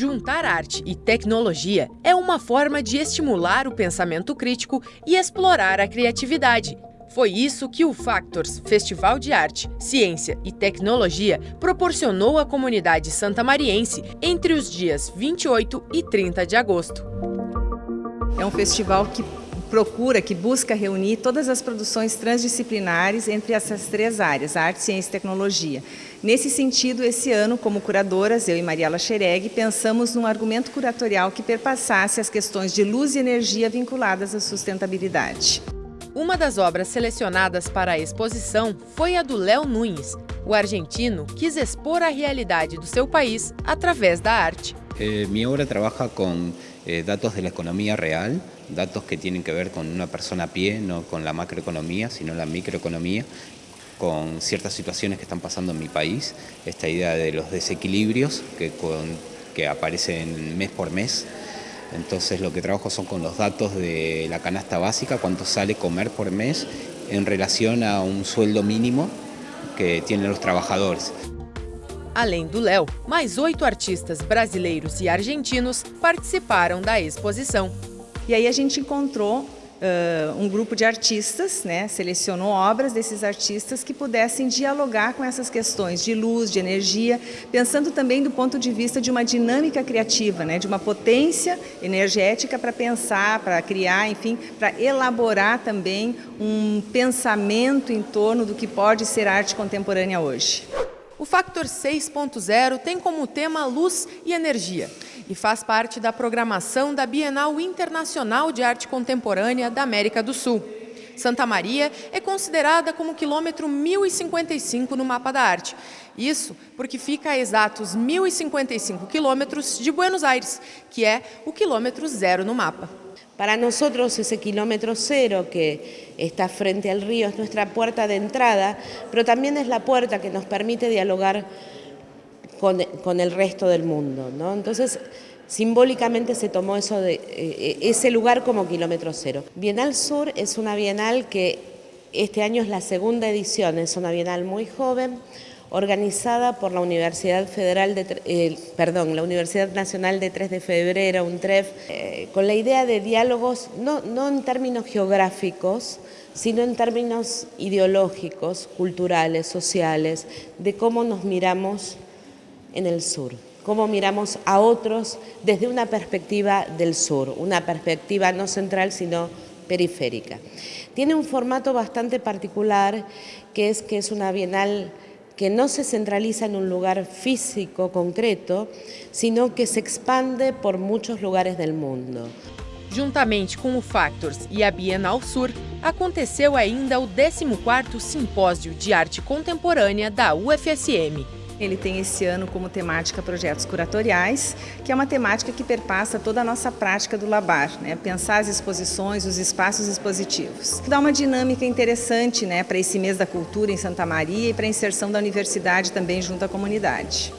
Juntar arte e tecnologia é uma forma de estimular o pensamento crítico e explorar a criatividade. Foi isso que o Factors, Festival de Arte, Ciência e Tecnologia, proporcionou à comunidade santamariense entre os dias 28 e 30 de agosto. É um festival que procura, que busca reunir todas as produções transdisciplinares entre essas três áreas, arte, ciência e tecnologia. Nesse sentido, esse ano, como curadoras, eu e Mariela Xereg, pensamos num argumento curatorial que perpassasse as questões de luz e energia vinculadas à sustentabilidade. Uma das obras selecionadas para a exposição foi a do Léo Nunes. O argentino quis expor a realidade do seu país através da arte. Eh, obra trabalha com eh, dados da economia real, datos que tienen que ver con una persona a pie, no con la macroeconomía, sino la microeconomía, con ciertas situaciones que están pasando en mi país, esta idea de los desequilibrios que, que aparecen mes por mes. Entonces lo que trabajo son con los datos de la canasta básica, cuánto sale comer por mes en relación a un sueldo mínimo que tienen los trabajadores. Além do Léo, mais oito artistas brasileiros e argentinos participaram da exposição. E aí a gente encontrou uh, um grupo de artistas, né, selecionou obras desses artistas que pudessem dialogar com essas questões de luz, de energia, pensando também do ponto de vista de uma dinâmica criativa, né, de uma potência energética para pensar, para criar, enfim, para elaborar também um pensamento em torno do que pode ser arte contemporânea hoje. O Factor 6.0 tem como tema luz e energia e faz parte da programação da Bienal Internacional de Arte Contemporânea da América do Sul. Santa Maria é considerada como quilômetro 1055 no mapa da arte. Isso porque fica a exatos 1055 quilômetros de Buenos Aires, que é o quilômetro zero no mapa. Para nosotros ese kilómetro cero que está frente al río es nuestra puerta de entrada, pero también es la puerta que nos permite dialogar con, el resto del mundo. Entonces, simbólicamente se tomó eso de, eh, ese lugar como kilómetro cero. Bienal Sur es una bienal que este año es la segunda edición, es una bienal muy joven, organizada por la Universidad Federal de, eh, perdón, la Universidad Nacional de 3 de Febrero, UNTREF, eh, con la idea de diálogos no, no en términos geográficos, sino en términos ideológicos, culturales, sociales, de cómo nos miramos en el sur, cómo miramos a otros desde una perspectiva del sur, una perspectiva no central, sino periférica. Tiene un formato bastante particular, que es que es una bienal que no se centraliza en un lugar físico concreto, sino que se expande por muchos lugares del mundo. Juntamente com o Factors e a Bienal Sur, aconteceu ainda o 14º Simpósio de Arte Contemporânea da UFSM. Ele tem esse ano como temática projetos curatoriais, que é uma temática que perpassa toda a nossa prática do Labar, né? pensar as exposições, os espaços expositivos. Dá uma dinâmica interessante né, para esse mês da cultura em Santa Maria e para a inserção da universidade também junto à comunidade.